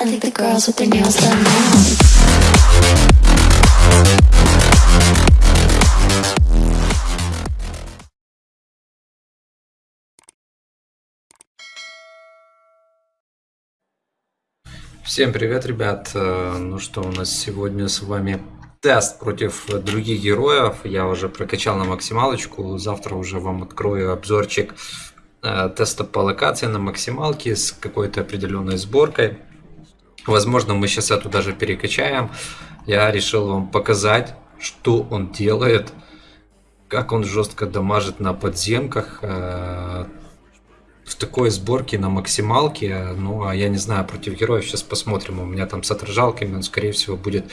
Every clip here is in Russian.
I think the girls with their nails done now. Всем привет, ребят! Э, Ну что, у нас сегодня с вами тест против других героев. Я уже прокачал на максималочку. Завтра уже вам открою обзорчик э, теста по локации на максималке с какой-то определенной сборкой. Возможно, мы сейчас эту даже перекачаем. Я решил вам показать, что он делает, как он жестко дамажит на подземках. э, в такой сборке на максималке, ну, а я не знаю, против героев сейчас посмотрим, у меня там с отражалками, он, скорее всего, будет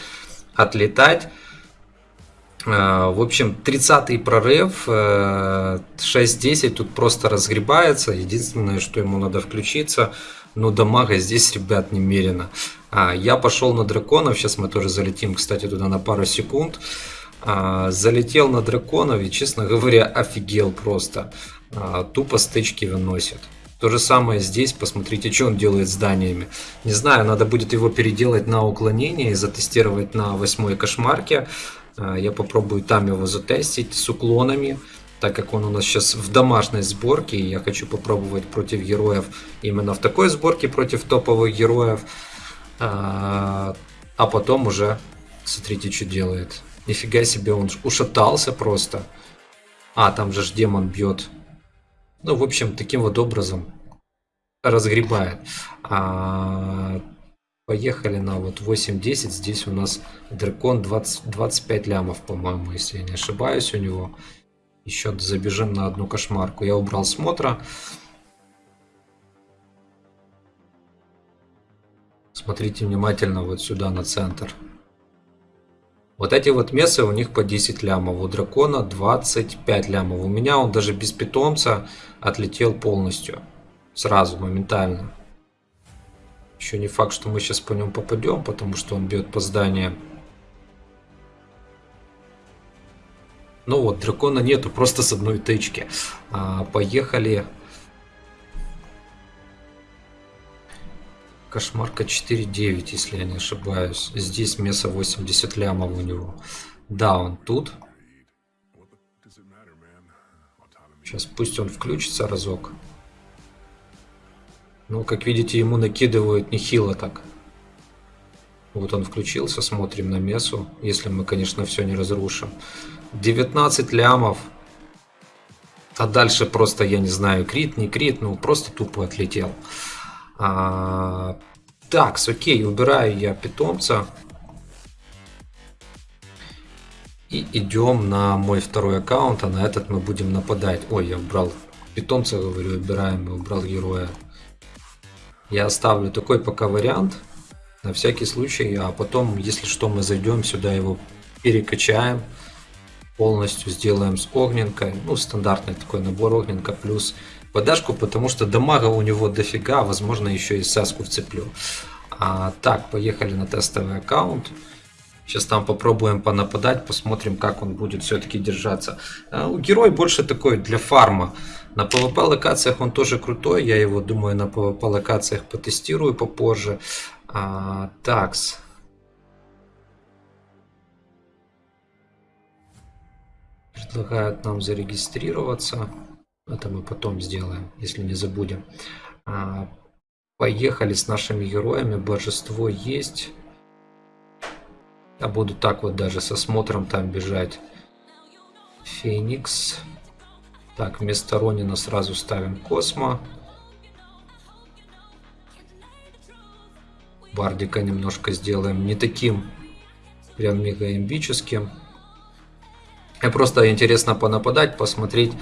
отлетать. Э, В общем, 30-й прорыв, э, 6-10 тут просто разгребается, единственное, что ему надо включиться, ну, дамага здесь, ребят, немерено. А, я пошел на драконов, сейчас мы тоже залетим, кстати, туда на пару секунд. А, залетел на драконов и, честно говоря, офигел просто. А, тупо стычки выносит. То же самое здесь, посмотрите, что он делает с зданиями. Не знаю, надо будет его переделать на уклонение и затестировать на восьмой кошмарке. А, Я попробую там его затестить с уклонами, так как он у нас сейчас в домашней сборке. Я хочу попробовать против героев именно в такой сборке, против топовых героев. А а потом уже, смотрите, что делает. Нифига себе, он ушатался просто. А, там же ж демон бьет. Ну, в общем, таким вот образом разгребает. А, поехали на вот 8-10. Здесь у нас дракон 20, 25 лямов, по-моему, если я не ошибаюсь у него. Еще забежим на одну кошмарку. Я убрал смотра. Смотрите внимательно вот сюда на центр. Вот эти вот мессы у них по 10 лямов, у дракона 25 лямов. У меня он даже без питомца отлетел полностью. Сразу, моментально. Еще не факт, что мы сейчас по нему попадем, потому что он бьет по зданиям. Ну вот, дракона нету, просто с одной тычки. А, поехали. Кошмарка 4.9, если я не ошибаюсь. Здесь место 80 лямов у него. Да, он тут. Сейчас пусть он включится разок. Ну, как видите, ему накидывают нехило так. Вот он включился, смотрим на месу. Если мы, конечно, все не разрушим. 19 лямов. А дальше просто, я не знаю, крит, не крит, ну просто тупо отлетел. А, так, окей, убираю я питомца. И идем на мой второй аккаунт, а на этот мы будем нападать. Ой, я убрал питомца, говорю, убираем, убрал героя. Я оставлю такой пока вариант, на всякий случай, а потом, если что, мы зайдем сюда, его перекачаем, полностью сделаем с огненкой, ну, стандартный такой набор огненка плюс подашку, потому что дамага у него дофига, возможно, еще и саску вцеплю. А, так, поехали на тестовый аккаунт. Сейчас там попробуем понападать, посмотрим, как он будет все-таки держаться. А, герой больше такой для фарма. На PvP локациях он тоже крутой, я его, думаю, на PvP локациях потестирую попозже. А, такс. Предлагают нам зарегистрироваться. Это мы потом сделаем, если не забудем. А, поехали с нашими героями. Божество есть. Я буду так вот даже со смотром там бежать. Феникс. Так, вместо Ронина сразу ставим Космо. Бардика немножко сделаем не таким прям мега имбическим. И просто интересно понападать, посмотреть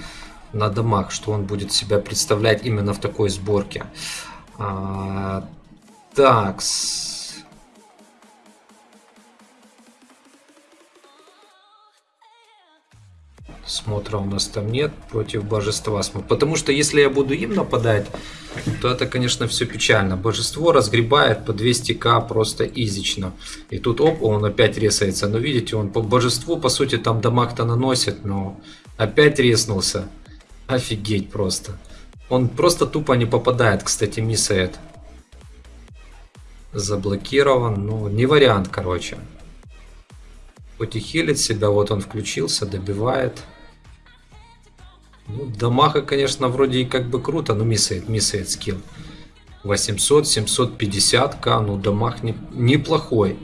на домах, что он будет себя представлять именно в такой сборке. А, так. Смотра у нас там нет против божества. Потому что если я буду им нападать, то это, конечно, все печально. Божество разгребает по 200к просто изично. И тут оп, он опять ресается. Но видите, он по божеству, по сути, там дамаг-то наносит, но опять реснулся. Офигеть просто. Он просто тупо не попадает, кстати, миссает. Заблокирован. Ну, не вариант, короче. Хоть и хилит себя, вот он включился, добивает. Ну, Дамага, конечно, вроде и как бы круто, но миссает, миссает скилл. 800, 750к, ну дамаг не, неплохой.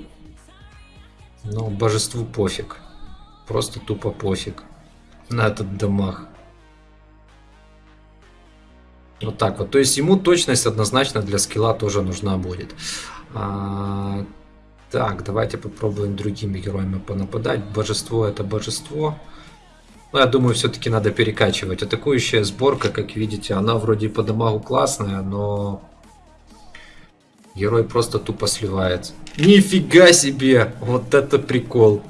Но божеству пофиг. Просто тупо пофиг на этот дамаг. Вот так вот. То есть ему точность однозначно для скилла тоже нужна будет. А, так, давайте попробуем другими героями понападать. Божество это божество. Но я думаю, все-таки надо перекачивать. Атакующая сборка, как видите, она вроде по дамагу классная, но герой просто тупо сливается. Нифига себе! Вот это прикол.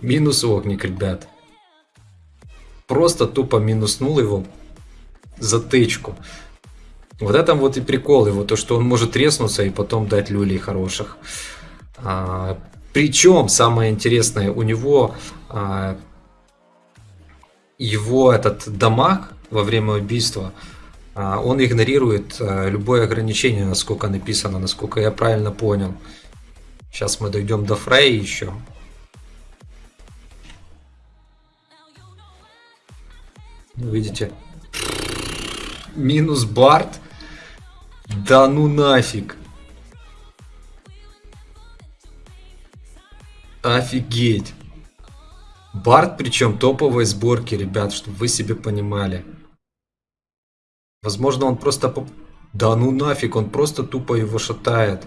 Минус огник, ребят. Просто тупо минуснул его за тычку. Вот это вот и прикол его, то что он может треснуться и потом дать люлей хороших. А, причем самое интересное, у него а, его этот дамаг во время убийства, а, он игнорирует а, любое ограничение, насколько написано, насколько я правильно понял. Сейчас мы дойдем до Фрей еще. Ну, видите, минус Барт. Да ну нафиг. Офигеть. Барт причем топовой сборки, ребят, чтобы вы себе понимали. Возможно, он просто... Поп... Да ну нафиг, он просто тупо его шатает.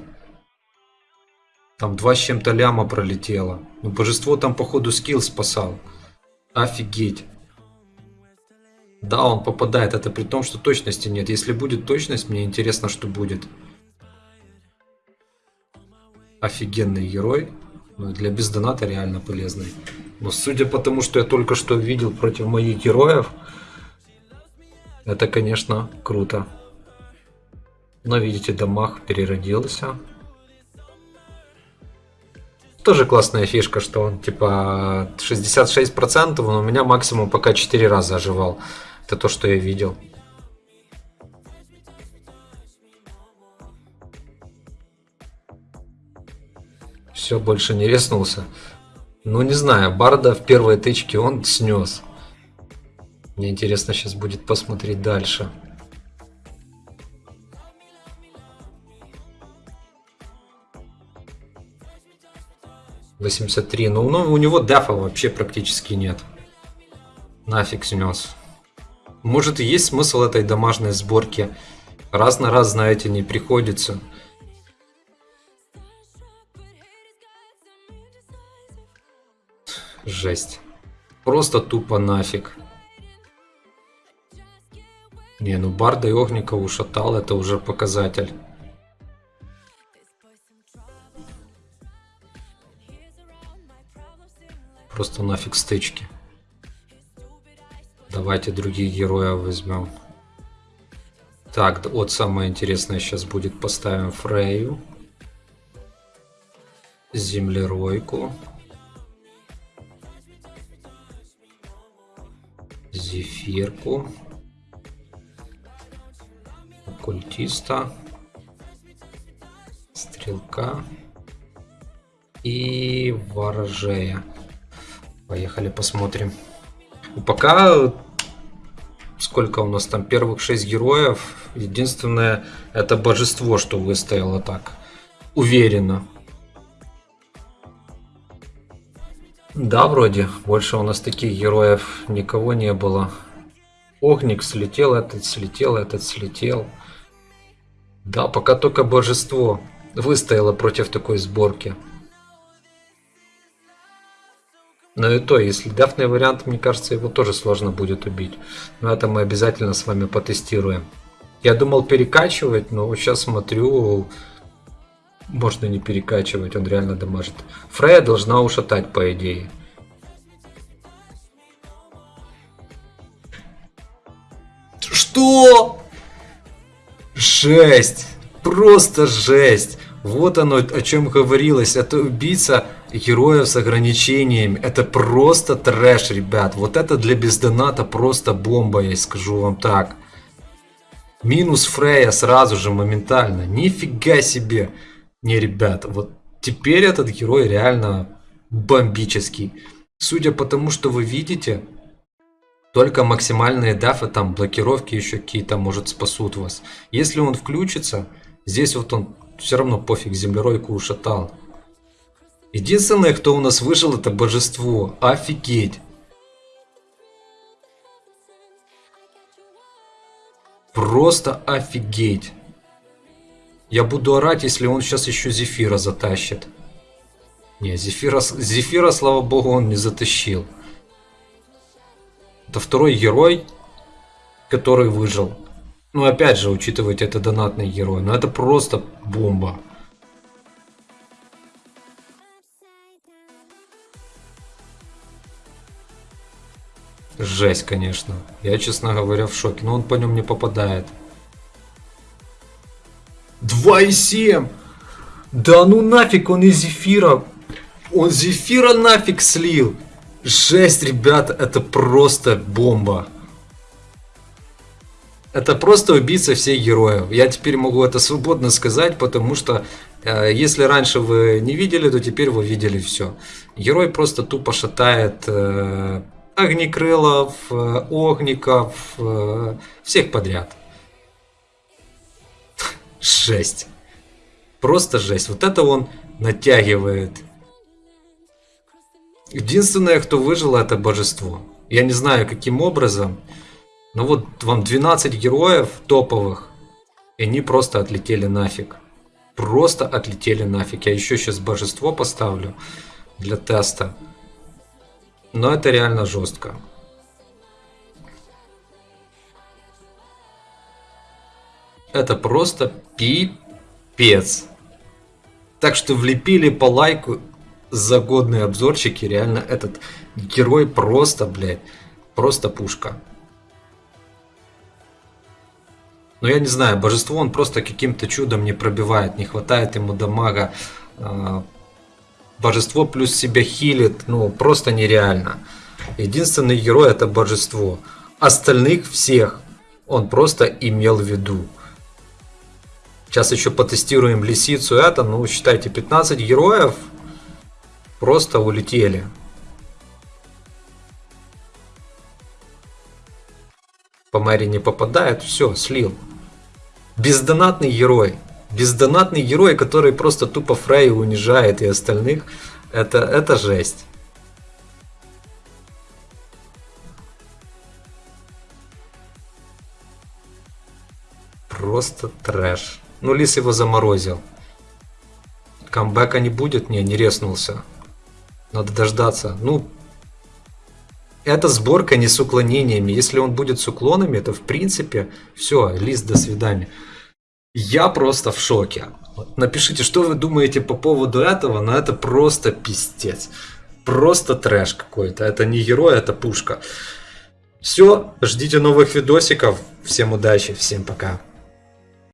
Там два с чем-то ляма пролетело. Ну, божество там, походу, скилл спасал. Офигеть. Да, он попадает. Это при том, что точности нет. Если будет точность, мне интересно, что будет. Офигенный герой. Ну, для бездоната реально полезный. Но судя по тому, что я только что видел против моих героев, это, конечно, круто. Но видите, дамаг переродился. Тоже классная фишка, что он типа 66%, но у меня максимум пока 4 раза оживал. Это то, что я видел. Все, больше не резнулся. Ну, не знаю, Барда в первой тычке он снес. Мне интересно сейчас будет посмотреть дальше. Восемьдесят три. Ну, ну, у него дефа вообще практически нет. Нафиг снес. Может есть смысл этой домашней сборки. Раз на раз, знаете, не приходится. Жесть. Просто тупо нафиг. Не, ну Барда и Огника ушатал, это уже показатель. Просто нафиг стычки. Давайте других героев возьмем. Так, вот самое интересное сейчас будет. Поставим Фрейю. Землеройку. Зефирку. Оккультиста. Стрелка. И ворожея. Поехали посмотрим. Пока сколько у нас там первых шесть героев. Единственное, это божество, что выстояло так. Уверенно. Да, вроде. Больше у нас таких героев никого не было. Огник слетел, этот слетел, этот слетел. Да, пока только божество выстояло против такой сборки. Но и то, если дефный вариант, мне кажется, его тоже сложно будет убить. Но это мы обязательно с вами потестируем. Я думал перекачивать, но сейчас смотрю, можно не перекачивать, он реально дамажит. Фрея должна ушатать, по идее. Что? Жесть! Просто жесть! Вот оно, о чем говорилось. Это убийца героев с ограничениями. Это просто трэш, ребят. Вот это для бездоната просто бомба, я скажу вам так. Минус Фрея сразу же, моментально. Нифига себе. Не, ребята, вот теперь этот герой реально бомбический. Судя по тому, что вы видите, только максимальные дафы, там блокировки еще какие-то, может, спасут вас. Если он включится, здесь вот он все равно пофиг, землеройку ушатал. Единственное, кто у нас выжил, это божество. Офигеть. Просто офигеть. Я буду орать, если он сейчас еще Зефира затащит. Не, Зефира, Зефира, слава богу, он не затащил. Это второй герой, который выжил. Ну, опять же, учитывайте, это донатный герой. Но это просто бомба. Жесть, конечно. Я, честно говоря, в шоке. Но он по нем не попадает. 2,7! Да ну нафиг, он из зефира. Он зефира нафиг слил. Жесть, ребята, это просто бомба. Это просто убийца всех героев. Я теперь могу это свободно сказать, потому что э, если раньше вы не видели, то теперь вы видели все. Герой просто тупо шатает э, огнекрылов, э, огников, э, всех подряд. Жесть. Просто жесть. Вот это он натягивает. Единственное, кто выжил, это божество. Я не знаю, каким образом. Но вот вам 12 героев топовых. И они просто отлетели нафиг. Просто отлетели нафиг. Я еще сейчас божество поставлю для теста. Но это реально жестко. Это просто пипец. Так что влепили по лайку за годные обзорчики. Реально этот герой просто, блядь, просто пушка. Но я не знаю, божество он просто каким-то чудом не пробивает. Не хватает ему дамага. А, божество плюс себя хилит. Ну, просто нереально. Единственный герой это божество. Остальных всех он просто имел в виду. Сейчас еще потестируем лисицу это. Ну, считайте, 15 героев просто улетели. По Мэри не попадает, все, слил. Бездонатный герой. Бездонатный герой, который просто тупо Фрей унижает и остальных. Это, это жесть. Просто трэш. Ну, Лис его заморозил. Камбэка не будет? Не, не резнулся. Надо дождаться. Ну, эта сборка не с уклонениями. Если он будет с уклонами, то в принципе все, Лис, до свидания. Я просто в шоке. Напишите, что вы думаете по поводу этого, но это просто пиздец. Просто трэш какой-то. Это не герой, это пушка. Все, ждите новых видосиков. Всем удачи, всем пока.